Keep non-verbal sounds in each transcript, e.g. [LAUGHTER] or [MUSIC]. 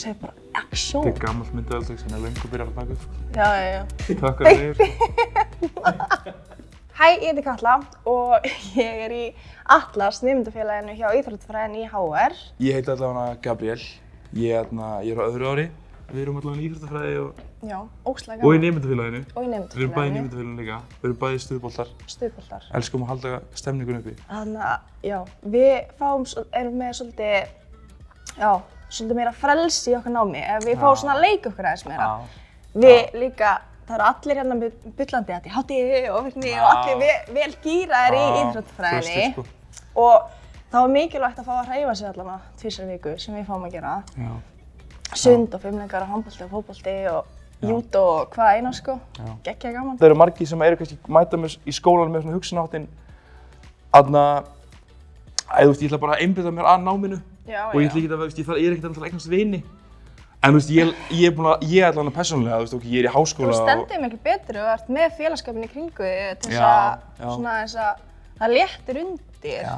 segir bara action. Þetta er gammalt myndaðaldeg sem er lengur byrjað að taka upp. sko. Já, já, já. Takk fyrir þig. [LAUGHS] Hæ, ég heiti Katla og ég er í Atlas nefndafélaginu hjá Íþróttafræðin í HR. Ég heiti allavega Gabriel. Ég, ég er á öðru ári. Við erum allavega í íþróttafræði og, Já, óslega og í gaman. nefndafélaginu. Og í Við erum bæði í nefndafélaginu. nefndafélaginu líka. Við erum bæði stuðboltar. Stuðboltar. Elskum að halda stemningun uppi. Þannig að, já, við fáum, erum með svolítið, já, svolítið meira frelsi í okkar námi. Ef við fáum svona að leika okkur aðeins meira. Við líka, það eru allir hérna bullandi að því hátíði og virkni og allir ve vel gýraðir í flestir, sko. Og þá er mikilvægt að fá að hreyfa sig allavega tvisar viku sem við fáum að gera. Sund og fimmleikar og handbolti og fótbolti og júdó og hvað eina sko. Gekkja gaman. Það eru margir sem eru kannski mæta með, í skólan með svona hugsunáttin aðna, að þú veist, ég ætla bara að einbytta mér að náminu Já, og ég ætla ekki að, þú veist, ég, þarf- ég er ekkert að eignast vini. En þú veist, ég, ég er búin að, ég er allavega persónulega, þú veist, ok, ég er í Þú háskóla stendur miklu betur og ert með félagskapin í kringu þig til þess að svona þess að það léttir undir.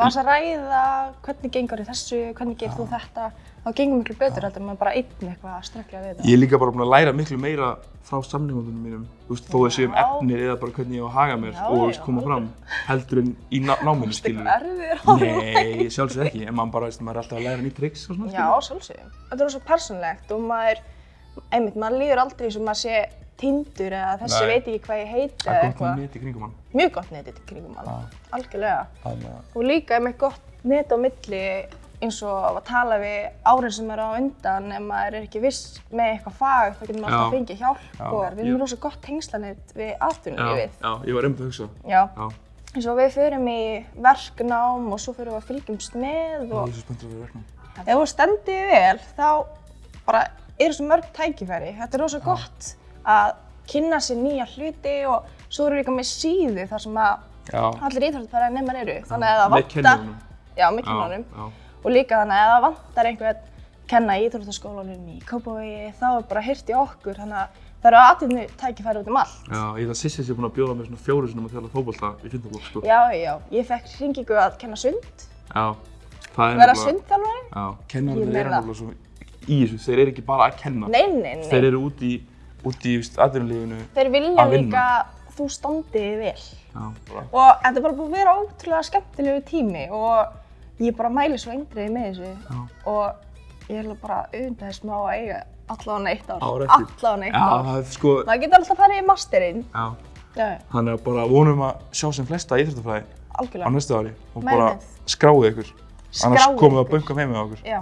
Og þess að ræða hvernig gengur þessu, hvernig gerir þú þetta, þá gengur miklu betur heldur en maður bara einn eitthvað að ströggla við þetta. Ég er líka bara búin að læra miklu meira frá samningundunum mínum, þú veist, þó að séu um Já. efnið eða bara hvernig ég á að haga mér Já, og þú veist, koma fram heldur en í ná, náminu, skilur Eitthvað erfiður á Nei, sjálfsög ekki, en maður bara, veist, maður er alltaf að læra nýtt tricks og svona, Já, svolsögum. Þetta er svo persónlegt og maður, einmitt, maður líður aldrei sem maður sé tindur eða þessi Nei. veit ekki hvað ég heiti Það eða er gott eitthvað. með net í kringum hann. Mjög gott netið til kringum hann, Já. algjörlega. Að, Og líka einmitt gott net á milli eins og að tala við árin sem eru á undan ef maður er ekki viss með eitthvað fag þá getur maður alltaf Já. fengið hjálp Já. og við erum rosa gott tengslanett við já, atvinnulífið. já, ég var einmitt að hugsa. Já. Já, Eins og við förum í verknám og svo förum við að fylgjumst með og er svo spenntur að vera verknum. ef þú stendur þig vel þá bara eru svo mörg tækifæri. Þetta er rosa gott að kynna sér nýja hluti og svo eru við líka með síðu þar sem að Já, allir íþróttafærar nefnir eru. Þannig að það vantar, já, með Já, kennunum. já. Og líka þannig að það vantar einhvern kenna í íþróttaskólanum í Kópavogi þá er bara hýrt í okkur. Þannig að það eru atvinnu tækifæri út um allt. Já, ég held að Sissi sé búin að bjóða mér svona fjóru sinum að þjála fótbolta í fjöndaflokk, sko. Já, já, ég fekk hringingu að kenna sund, Já, það er nefnilega- sundþjálfari. Já, Ég kennararnir eru meina. nefnilega svo í þessu, þeir eru ekki bara að kenna. Nei, nei, nei. Þeir eru út í, út í, veist, atvinnulífinu. Þeir vilja að vinna. líka að þú standið þig vel. Já. Og þetta er bara búið að vera ótrúlega skemmtilegu tími og ég bara mæli svo eindriði með þessu Já. og ég er bara auðvitað þess að eiga allavega eitt ár. Allavega eitt ár. það sko, Það getur alltaf farið í masterinn. Þannig að bara vonum að sjá sem flesta íþróttafræði á næstu ári og bara með. skráið ykkur. Annars Skráið komum við að bönka heim með okkur. Já,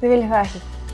þið viljið það ekki.